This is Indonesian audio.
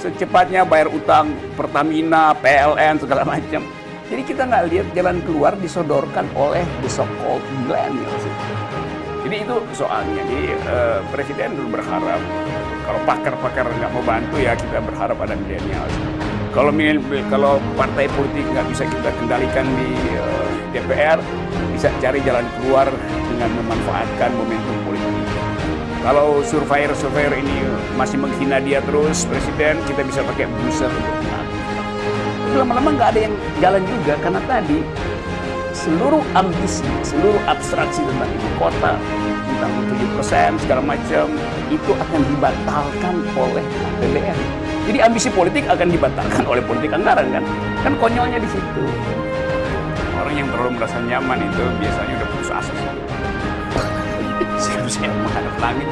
secepatnya bayar utang Pertamina, PLN segala macam. Jadi kita nggak lihat jalan keluar disodorkan oleh the so-called millennials. Jadi itu soalnya. Jadi uh, presiden dulu berharap kalau pakar-pakar nggak mau bantu ya kita berharap ada milenial. Kalau kalau partai politik nggak bisa kita kendalikan di uh, eh, DPR, bisa cari jalan keluar dengan memanfaatkan momentum politik. Kalau surveyor-surveyor ini masih menghina dia terus, presiden, kita bisa pakai booster untuk menang. Lama-lama nggak ada yang jalan juga karena tadi seluruh ambisi, seluruh abstraksi tentang ibu kota, tentang 7% segala macam, itu akan dibatalkan oleh APBN. Jadi ambisi politik akan dibatalkan oleh politik anggaran kan? Kan konyolnya di situ. Orang yang terlalu merasa nyaman itu biasanya udah putus asa sih. Saya menghadap langitnya.